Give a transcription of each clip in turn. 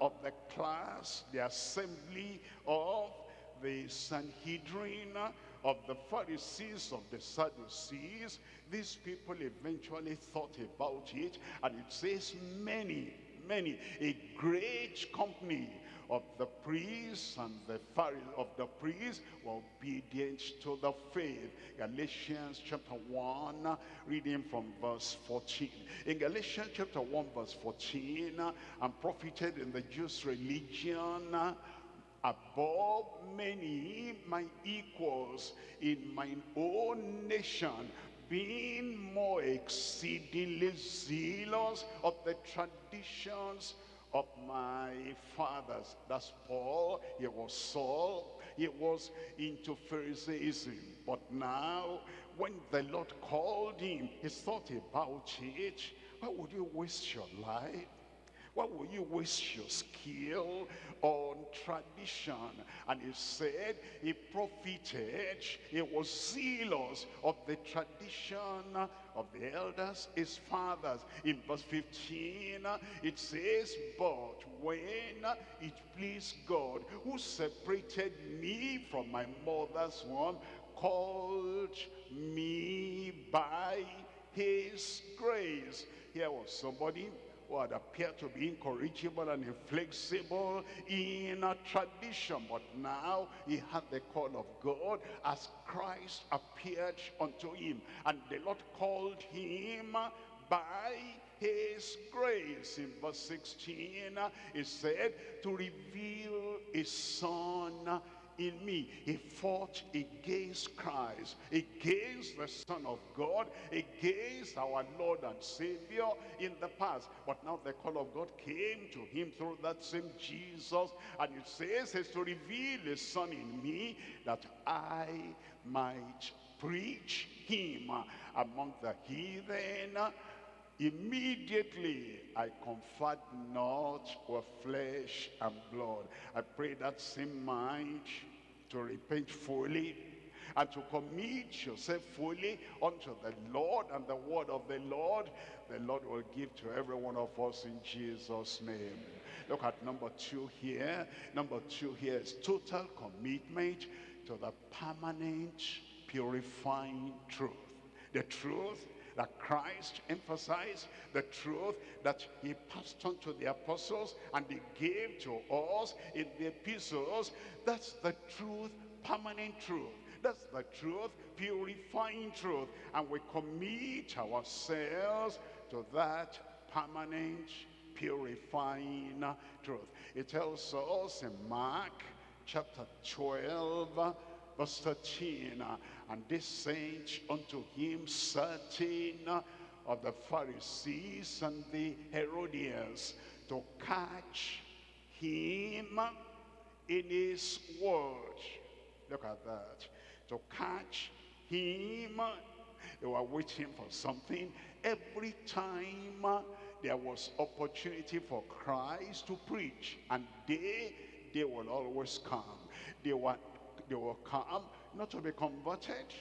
of the class, the assembly of the Sanhedrin, of the Pharisees, of the Sadducees. These people eventually thought about it, and it says many, many, a great company of the priests and the Pharisees of the priests were obedient to the faith. Galatians chapter 1, reading from verse 14. In Galatians chapter 1, verse 14, and profited in the Jews' religion above many my equals in my own nation being more exceedingly zealous of the traditions of my fathers. That's Paul. He was Saul. He was into Pharisaism. But now, when the Lord called him, he thought about it. Why would you waste your life? Why will you waste your skill on tradition? And he said he profited, he was zealous of the tradition of the elders, his fathers. In verse 15, it says, But when it pleased God, who separated me from my mother's womb, called me by his grace. Here was somebody who had appeared to be incorrigible and inflexible in a tradition. But now he had the call of God as Christ appeared unto him. And the Lord called him by his grace. In verse 16, he said, to reveal his son in me. He fought against Christ, against the Son of God, against our Lord and Savior in the past. But now the call of God came to him through that same Jesus. And it says, is to reveal his Son in me that I might preach him among the heathen Immediately I conferred not with flesh and blood. I pray that same mind to repent fully and to commit yourself fully unto the Lord and the word of the Lord, the Lord will give to every one of us in Jesus' name. Look at number two here. Number two here is total commitment to the permanent purifying truth. The truth that Christ emphasized, the truth that he passed on to the apostles and they gave to us in the epistles. That's the truth, permanent truth. That's the truth, purifying truth. And we commit ourselves to that permanent purifying truth. It tells us in Mark chapter 12 verse 13 and they sent unto him certain of the Pharisees and the Herodians to catch him in his word. Look at that. To catch him. They were waiting for something. Every time there was opportunity for Christ to preach and they they will always come. They were they will come not to be converted,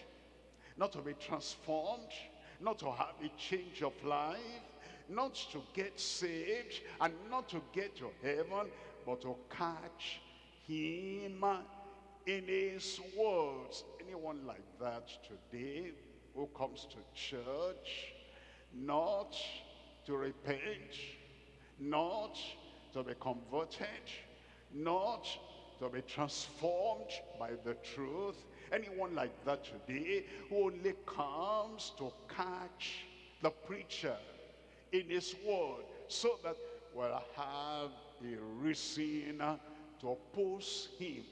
not to be transformed, not to have a change of life, not to get saved, and not to get to heaven, but to catch him in his words. Anyone like that today who comes to church, not to repent, not to be converted, not to be transformed by the truth. Anyone like that today who only comes to catch the preacher in his word so that we'll have a reason to oppose him,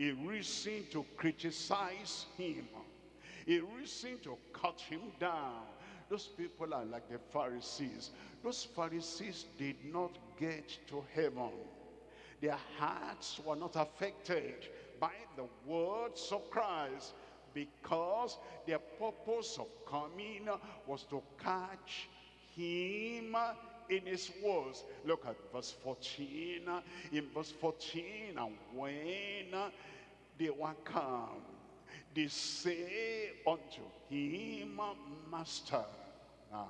a reason to criticize him, a reason to cut him down. Those people are like the Pharisees. Those Pharisees did not get to heaven their hearts were not affected by the words of Christ because their purpose of coming was to catch him in his words. Look at verse 14. In verse 14, and when they were come, they say unto him, Master. Now,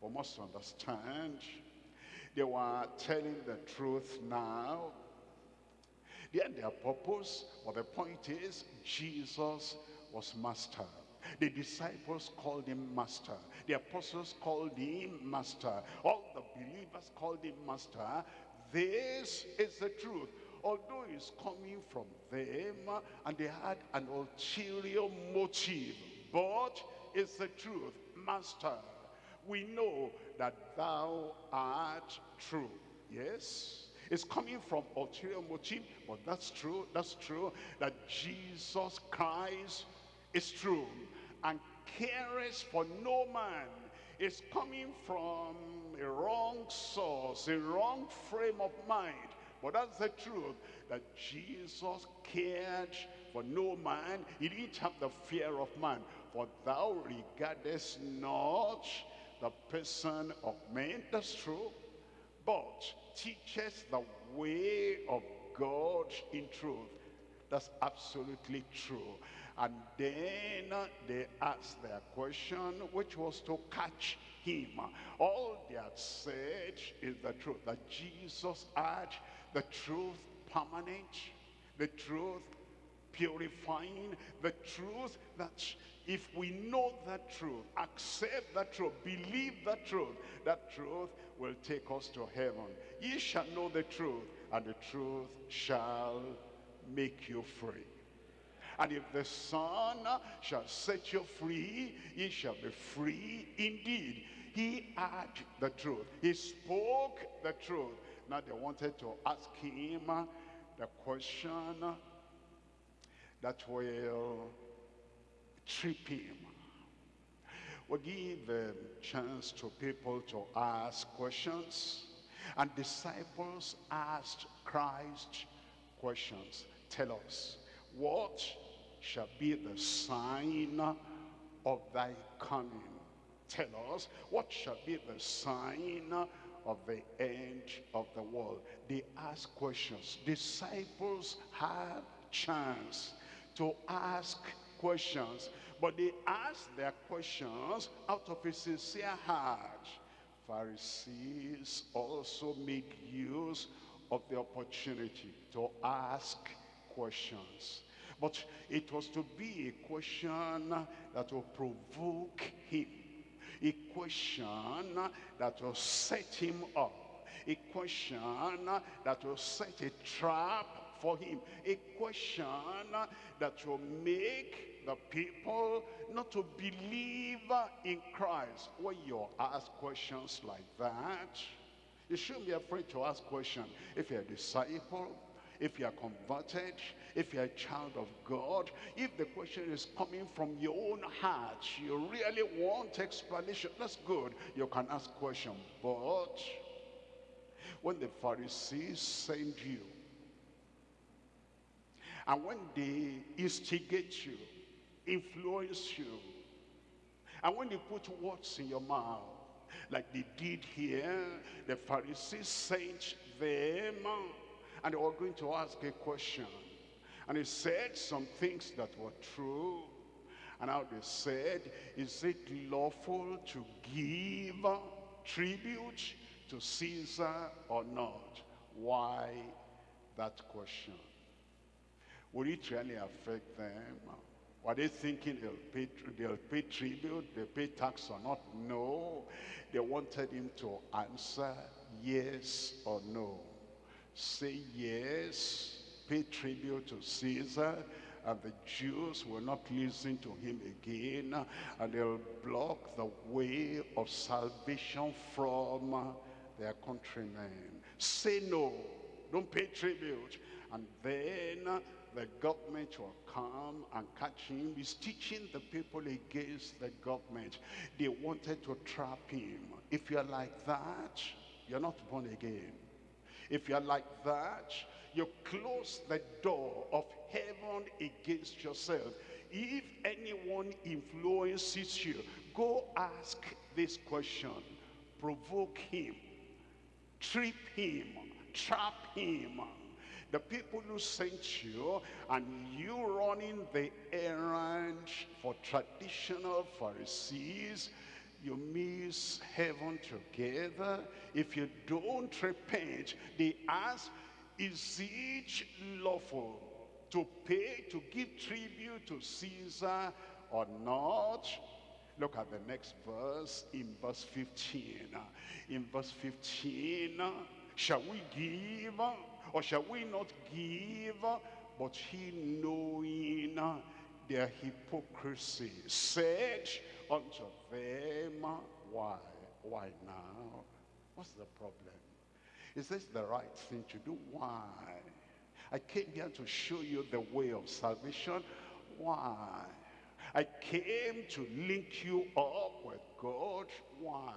we must understand They were telling the truth now. Had their purpose, but the point is, Jesus was master. The disciples called him master. The apostles called him master. All the believers called him master. This is the truth. Although it's coming from them and they had an ulterior motive, but it's the truth. Master, we know that thou art true. Yes? It's coming from ulterior motive, but that's true, that's true, that Jesus Christ is true and cares for no man. It's coming from a wrong source, a wrong frame of mind. But that's the truth, that Jesus cared for no man. He didn't have the fear of man. For thou regardest not the person of men. That's true. But teaches the way of God in truth. That's absolutely true. And then they asked their question, which was to catch him. All they had said is the truth, that Jesus had the truth permanent, the truth purifying, the truth that if we know that truth, accept that truth, believe that truth, that truth will take us to heaven. Ye shall know the truth, and the truth shall make you free. And if the Son shall set you free, ye shall be free indeed. He had the truth. He spoke the truth. Now they wanted to ask him the question that will trip him. We give a chance to people to ask questions. And disciples asked Christ questions. Tell us, what shall be the sign of thy coming? Tell us, what shall be the sign of the end of the world? They ask questions. Disciples have chance to ask questions. But they ask their questions out of a sincere heart. Pharisees also made use of the opportunity to ask questions. But it was to be a question that will provoke him. A question that will set him up. A question that will set a trap for him. A question that will make the people not to believe in Christ. When you ask questions like that, you shouldn't be afraid to ask questions. If you're a disciple, if you are converted, if you're a child of God, if the question is coming from your own heart, you really want explanation, that's good. You can ask questions. But when the Pharisees send you, and when they instigate you, influence you, and when they put words in your mouth, like they did here, the Pharisees sent them and they were going to ask a question. And he said some things that were true. And how they said, is it lawful to give tribute to Caesar or not? Why that question? Would it really affect them? Were they thinking they'll pay, they'll pay tribute, they'll pay tax or not? No. They wanted him to answer yes or no say yes, pay tribute to Caesar, and the Jews will not listen to him again, and they'll block the way of salvation from their countrymen. Say no, don't pay tribute. And then the government will come and catch him. He's teaching the people against the government. They wanted to trap him. If you're like that, you're not born again. If you're like that, you close the door of heaven against yourself. If anyone influences you, go ask this question. Provoke him. Trip him. Trap him. The people who sent you and you running the errand for traditional Pharisees, you miss heaven together. If you don't repent, they ask, is it lawful to pay, to give tribute to Caesar or not? Look at the next verse in verse 15. In verse 15, shall we give or shall we not give? But he knowing their hypocrisy said unto them, why? Why now? What's the problem? Is this the right thing to do? Why? I came here to show you the way of salvation. Why? I came to link you up with God. Why?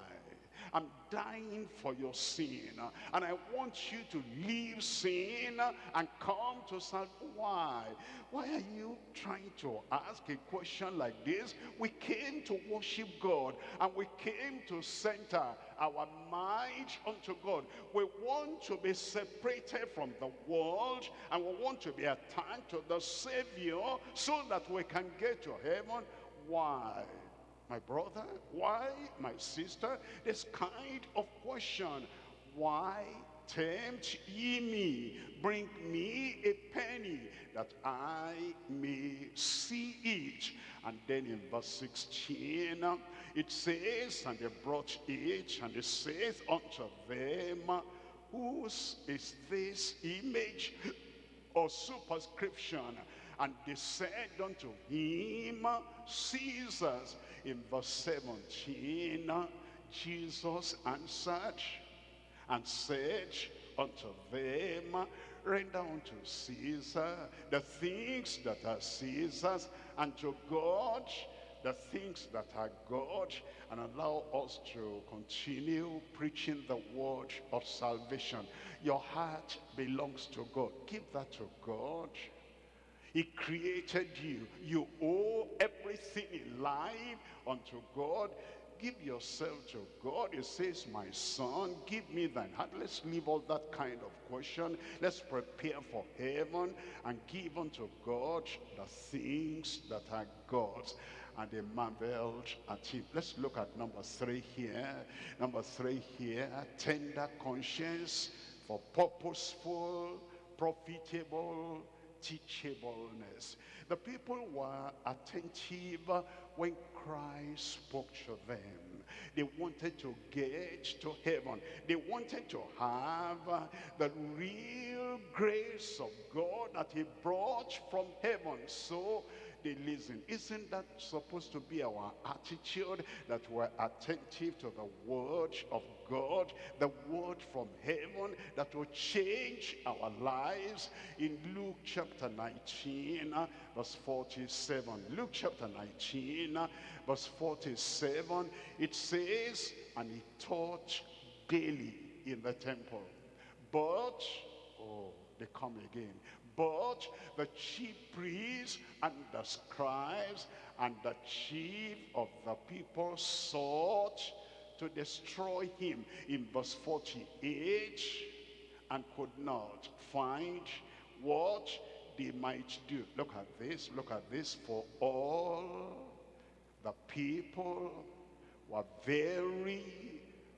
I'm dying for your sin. And I want you to leave sin and come to salvation. Why? Why are you trying to ask a question like this? We came to worship God and we came to center our mind unto God. We want to be separated from the world and we want to be attached to the Savior so that we can get to heaven. Why? My brother? Why, my sister? This kind of question. Why tempt ye me? Bring me a penny that I may see it. And then in verse 16, it says, And they brought it, and it says unto them, Whose is this image or superscription? And they said unto him, Caesar's in verse 17, Jesus answered and said unto them, Render unto Caesar the things that are Caesar's, and to God the things that are God, and allow us to continue preaching the word of salvation. Your heart belongs to God. Give that to God. He created you. You owe everything in life unto God. Give yourself to God. It says, my son, give me thine heart. Let's leave all that kind of question. Let's prepare for heaven and give unto God the things that are God's. And they marveled at him. Let's look at number three here. Number three here, tender conscience for purposeful, profitable, teachableness. The people were attentive when Christ spoke to them. They wanted to get to heaven. They wanted to have the real grace of God that he brought from heaven. So they listen. Isn't that supposed to be our attitude? That we're attentive to the word of God, the word from heaven that will change our lives. In Luke chapter 19, uh, verse 47. Luke chapter 19, uh, verse 47, it says, And he taught daily in the temple. But, oh, they come again. But the chief priests and the scribes and the chief of the people sought to destroy him in verse 48 and could not find what they might do. Look at this, look at this. For all the people were very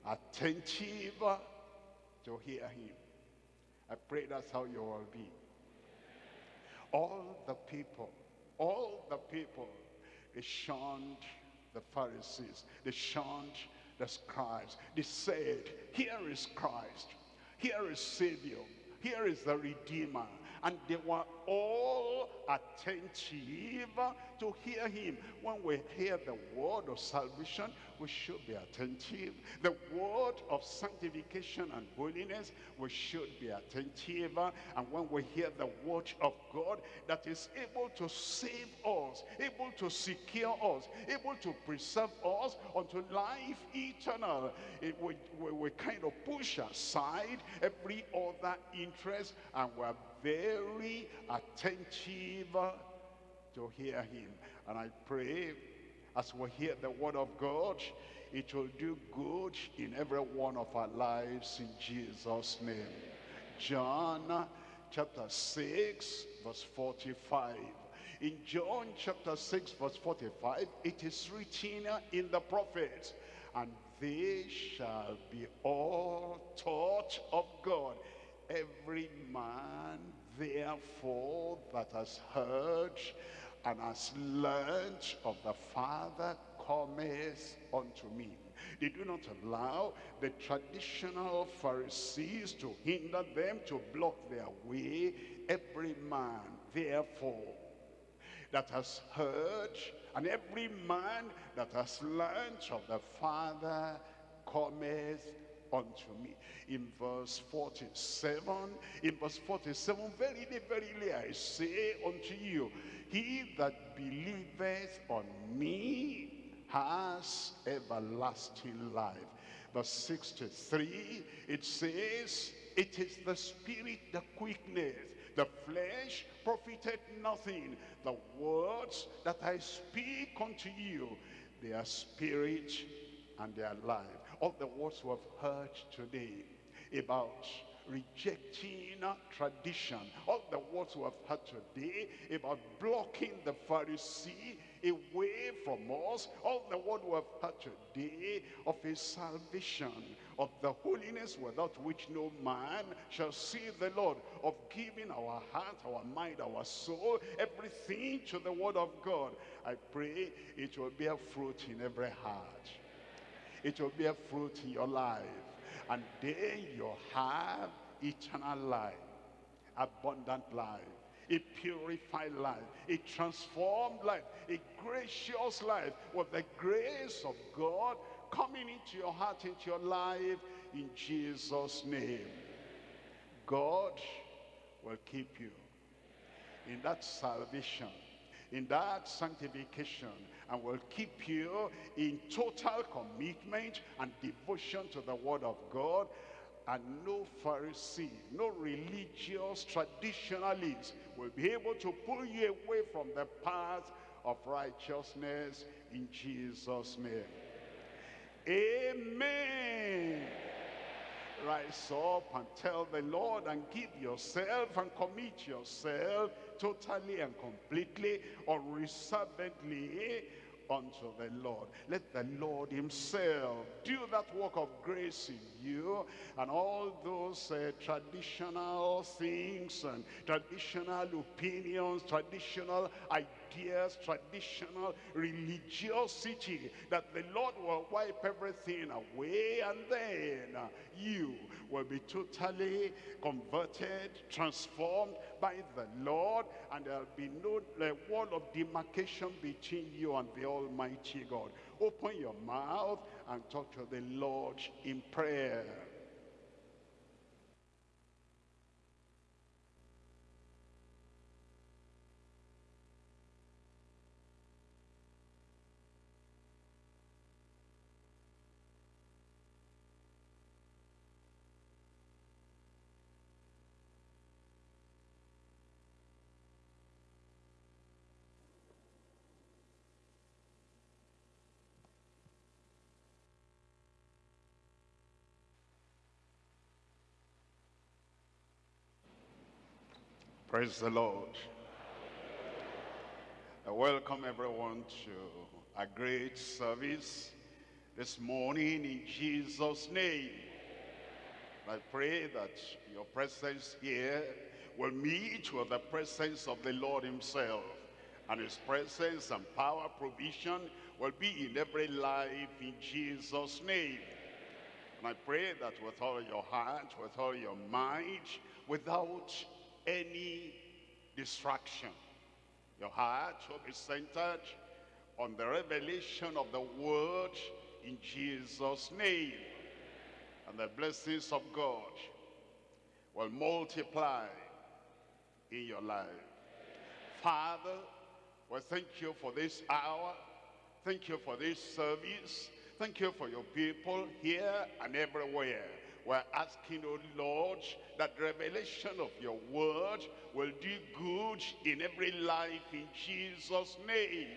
attentive to hear him. I pray that's how you will be. All the people, all the people, they shunned the Pharisees. They shunned the scribes. They said, here is Christ. Here is Savior. Here is the Redeemer and they were all attentive to hear him. When we hear the word of salvation, we should be attentive. The word of sanctification and holiness, we should be attentive. And when we hear the word of God that is able to save us, able to secure us, able to preserve us unto life eternal, it, we, we, we kind of push aside every other interest and we're very attentive to hear him. And I pray as we hear the word of God, it will do good in every one of our lives in Jesus' name. John chapter 6 verse 45. In John chapter 6 verse 45, it is written in the prophets, and they shall be all taught of God. Every man, therefore, that has heard and has learned of the Father cometh unto me. They do not allow the traditional Pharisees to hinder them, to block their way. Every man, therefore, that has heard, and every man that has learned of the Father cometh unto me. In verse 47, in verse 47, verily, verily, I say unto you, he that believeth on me has everlasting life. Verse 63, it says, it is the spirit that quickeneth, the flesh profited nothing. The words that I speak unto you, they are spirit and they are life. All the words we have heard today about rejecting tradition. All the words we have heard today about blocking the Pharisee away from us. All the word we have heard today of his salvation, of the holiness without which no man shall see the Lord, of giving our heart, our mind, our soul, everything to the word of God. I pray it will bear fruit in every heart. It will bear fruit in your life. And then you'll have eternal life, abundant life, a purified life, a transformed life, a gracious life with the grace of God coming into your heart, into your life, in Jesus' name. God will keep you in that salvation, in that sanctification, and will keep you in total commitment and devotion to the word of God and no Pharisee, no religious traditionalist will be able to pull you away from the path of righteousness in Jesus' name. Amen. Rise up and tell the Lord and give yourself and commit yourself totally and completely, or unreservedly unto the Lord. Let the Lord himself do that work of grace in you and all those uh, traditional things and traditional opinions, traditional ideas, traditional religiosity, that the Lord will wipe everything away and then you will be totally converted, transformed by the Lord, and there'll be no wall of demarcation between you and the Almighty God. Open your mouth and talk to the Lord in prayer. Praise the Lord. I welcome everyone to a great service this morning in Jesus' name. I pray that your presence here will meet with the presence of the Lord himself. And his presence and power provision will be in every life in Jesus' name. And I pray that with all your heart, with all your mind, without any distraction. Your heart will be centered on the revelation of the word in Jesus' name. And the blessings of God will multiply in your life. Father, we thank you for this hour. Thank you for this service. Thank you for your people here and everywhere. We're asking, oh Lord, that revelation of your word will do good in every life in Jesus' name.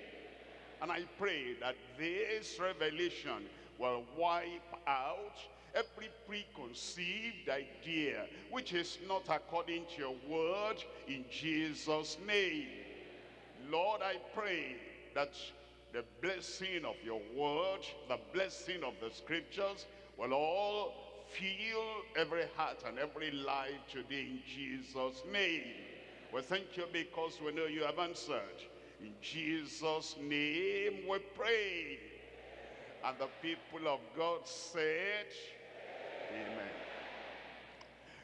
And I pray that this revelation will wipe out every preconceived idea which is not according to your word in Jesus' name. Lord, I pray that the blessing of your word, the blessing of the scriptures will all fill every heart and every life today in Jesus' name. We thank you because we know you have answered. In Jesus' name we pray. And the people of God said, Amen.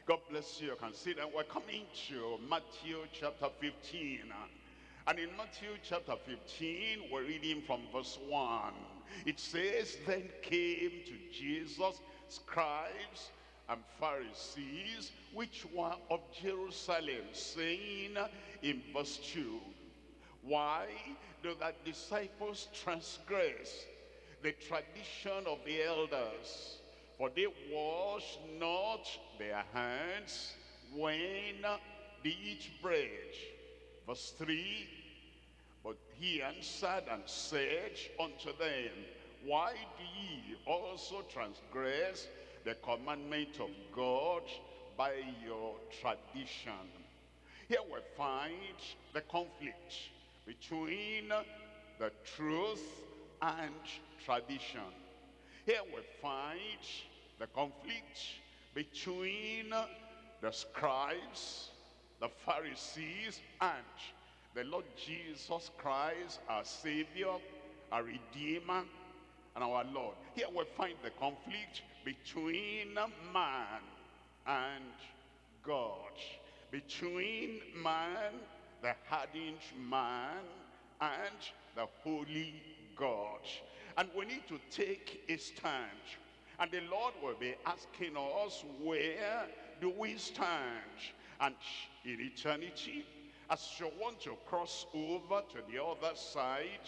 God bless you. You can see that we're coming to Matthew chapter 15. And in Matthew chapter 15, we're reading from verse 1. It says, Then came to Jesus scribes and Pharisees, which were of Jerusalem, saying in verse 2, Why do thy disciples transgress the tradition of the elders? For they wash not their hands when they eat bread. Verse 3, But he answered and said unto them, Why do ye also transgress the commandment of God by your tradition? Here we find the conflict between the truth and tradition. Here we find the conflict between the scribes, the Pharisees, and the Lord Jesus Christ, our Savior, our Redeemer, and our Lord. Here we find the conflict between man and God. Between man, the hardened man, and the holy God. And we need to take a stand. And the Lord will be asking us, where do we stand? And in eternity, as you want to cross over to the other side,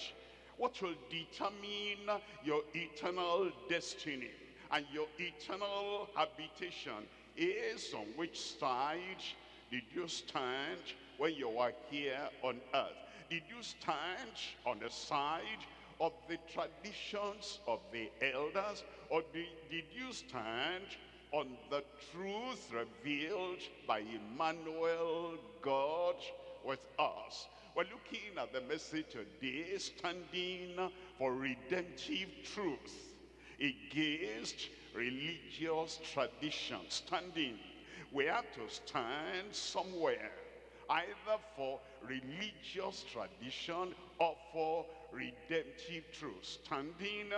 what will determine your eternal destiny and your eternal habitation is on which side did you stand when you were here on earth? Did you stand on the side of the traditions of the elders or did, you stand on the truth revealed by Emmanuel, God with us? We're looking at the message today, standing for redemptive truth against religious tradition. Standing, we have to stand somewhere, either for religious tradition or for redemptive truth. Standing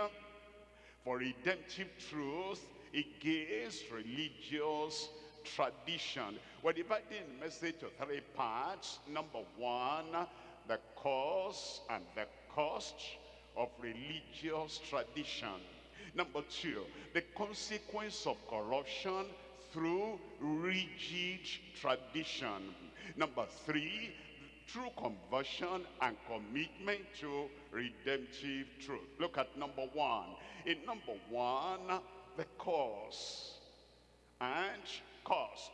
for redemptive truth against religious tradition. We're dividing the message to three parts. Number one, the cause and the cost of religious tradition. Number two, the consequence of corruption through rigid tradition. Number three, true conversion and commitment to redemptive truth. Look at number one. In number one, the cause and cost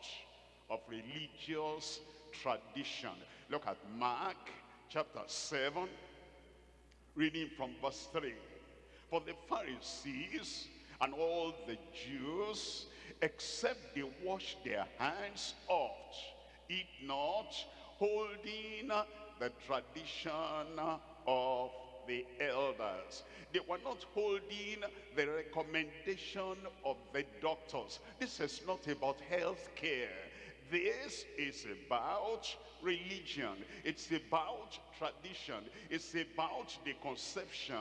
of religious tradition. Look at Mark chapter 7, reading from verse 3. For the Pharisees and all the Jews, except they wash their hands oft, eat not, holding the tradition of the elders. They were not holding the recommendation of the doctors. This is not about health care. This is about religion. It's about tradition. It's about the conception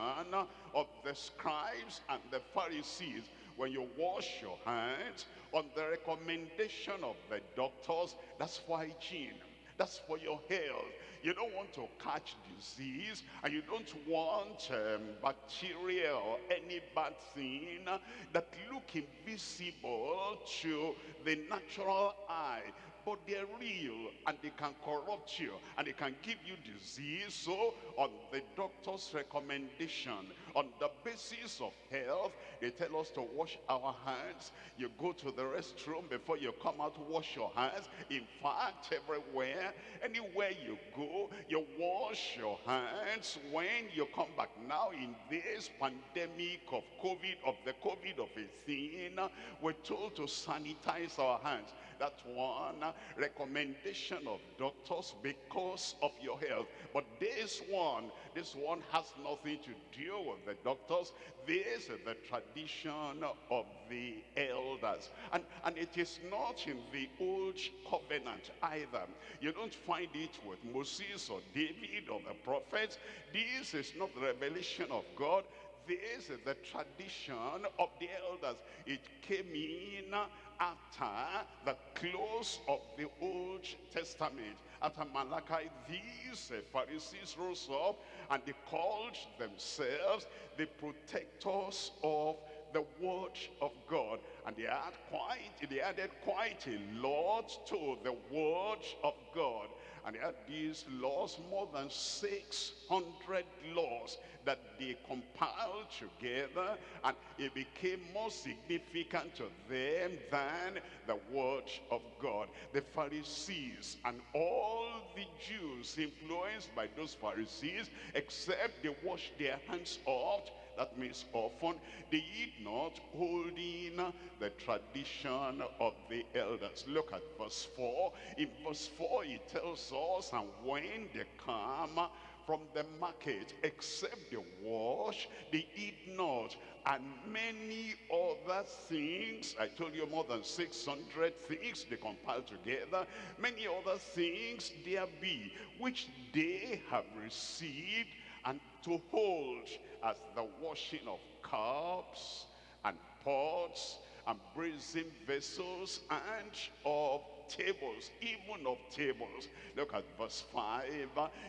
of the scribes and the Pharisees. When you wash your hands on the recommendation of the doctors, that's for hygiene. That's for your health. You don't want to catch disease and you don't want um, bacteria or any bad thing that look invisible to the natural eye but they're real and they can corrupt you and they can give you disease. So on the doctor's recommendation, on the basis of health, they tell us to wash our hands. You go to the restroom before you come out, wash your hands. In fact, everywhere anywhere. You go, you wash your hands when you come back. Now in this pandemic of COVID, of the COVID of a thing, we're told to sanitize our hands. That's one recommendation of doctors because of your health. But this one, this one has nothing to do with the doctors. This is the tradition of the elders. And, and it is not in the old covenant either. You don't find it with Moses or David or the prophets. This is not the revelation of God. This is the tradition of the elders. It came in after the close of the Old Testament. After Malachi, these uh, Pharisees rose up and they called themselves the protectors of the word of God. And they, quite, they added quite a lot to the word of God. And they had these laws, more than 600 laws that they compiled together and it became more significant to them than the word of God. The Pharisees and all the Jews influenced by those Pharisees except they washed their hands off that means often they eat not holding the tradition of the elders. Look at verse 4. In verse 4 it tells us, and when they come from the market, except they wash, they eat not. And many other things, I told you more than 600 things they compiled together. Many other things there be, which they have received and to hold as the washing of cups and pots and brazen vessels and of tables, even of tables. Look at verse 5.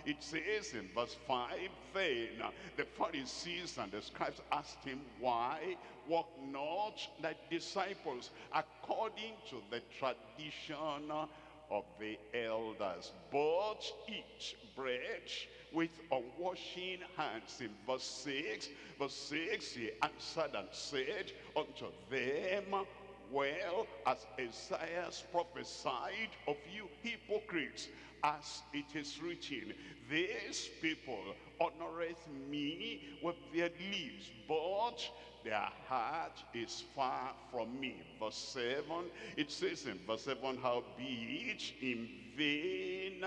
It says in verse 5, Then the Pharisees and the scribes asked him, Why walk not thy disciples according to the tradition of the elders, but eat bread with unwashing hands. In verse 6, verse 6, he answered and said unto them, well as Isaiah prophesied of you hypocrites, as it is written, these people honoreth me with their lips, but their heart is far from me. Verse 7, it says in verse 7, how be it in vain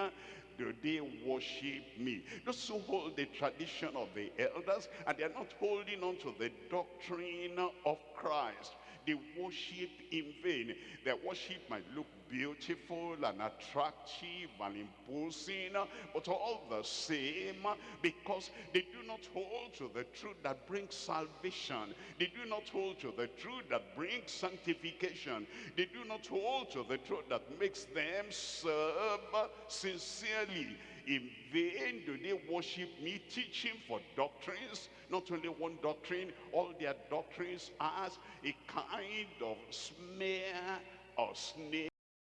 do they worship me. Those who hold the tradition of the elders and they're not holding on to the doctrine of Christ they worship in vain. Their worship might look beautiful and attractive and imposing, but all the same, because they do not hold to the truth that brings salvation. They do not hold to the truth that brings sanctification. They do not hold to the truth that makes them serve sincerely. In vain do they worship me, teaching for doctrines, not only one doctrine, all their doctrines as a kind of smear or snare